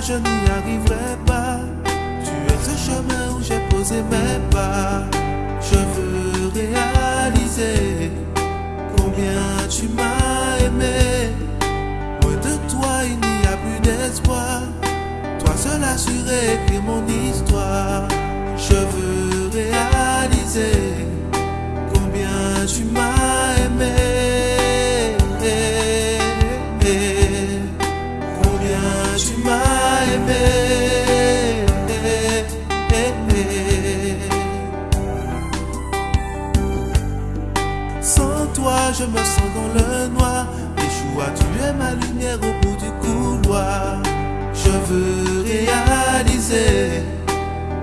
je n'y arriverai pas. Tu es ce chemin où j'ai posé mes pas. Je veux réaliser Je veux réaliser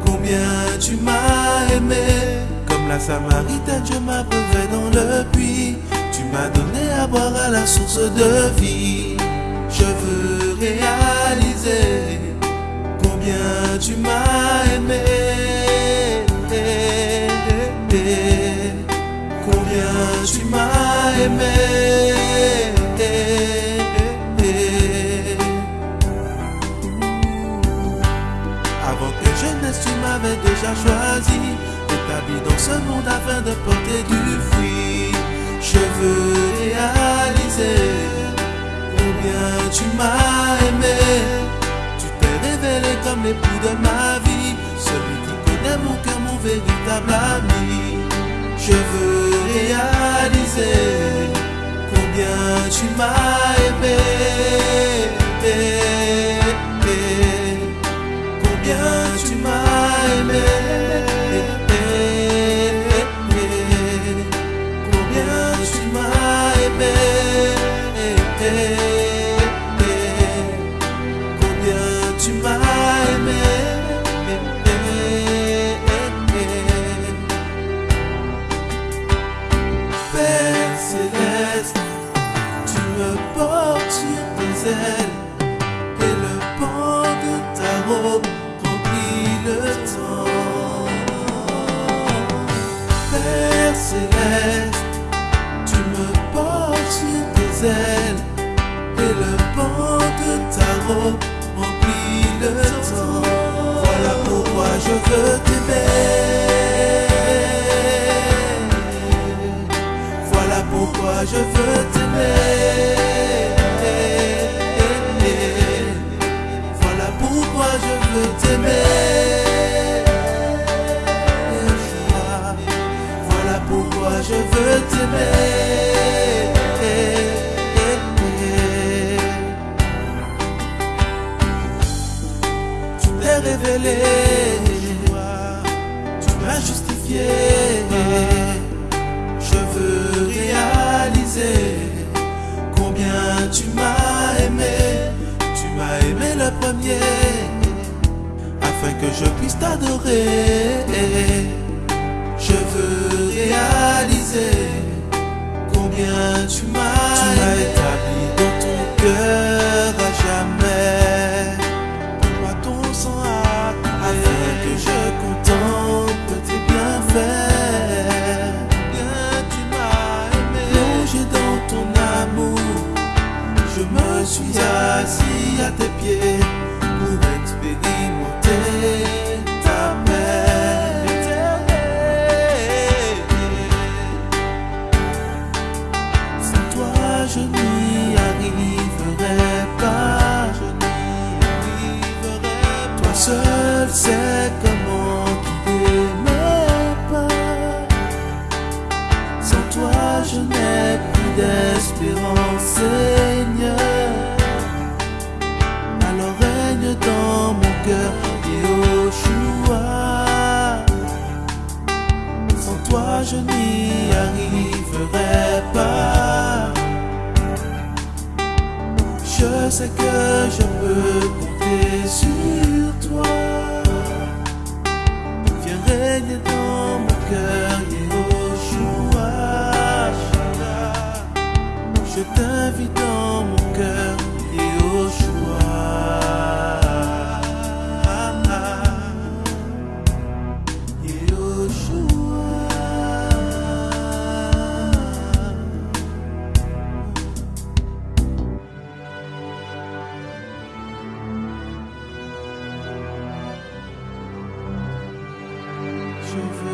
combien tu m'as aimé. Comme la Samaritaine, je m'abreuvais dans le puits. Tu m'as donné à boire à la source de vie. Je veux réaliser combien tu m'as aimé. Combien tu m'as aimé. M'avais déjà choisi. Établi dans ce monde afin de porter du fruit. Je veux réaliser combien tu m'as aimé. Tu t'es révélé comme l'époux de ma vie. Celui qui connaît mon cœur, mon véritable ami. Je veux réaliser combien tu m'as Voilà pourquoi je veux t'aimer. Voilà pourquoi je veux t'aimer. Tu t'es révélé, tu m'as justifié. Je puisse t'adorer. Je veux réaliser combien tu m'as établi dans ton cœur à jamais. Moi ton sang coulé, afin que je contemple tes bienfaits. Bien tu m'as aimé, plongé dans ton amour. Je me suis assis à tes pieds je n'y arriverai pas. Je sais que je peux compter sur toi. Viens régner dans mon cœur, Yahushua. Je t'invite je veux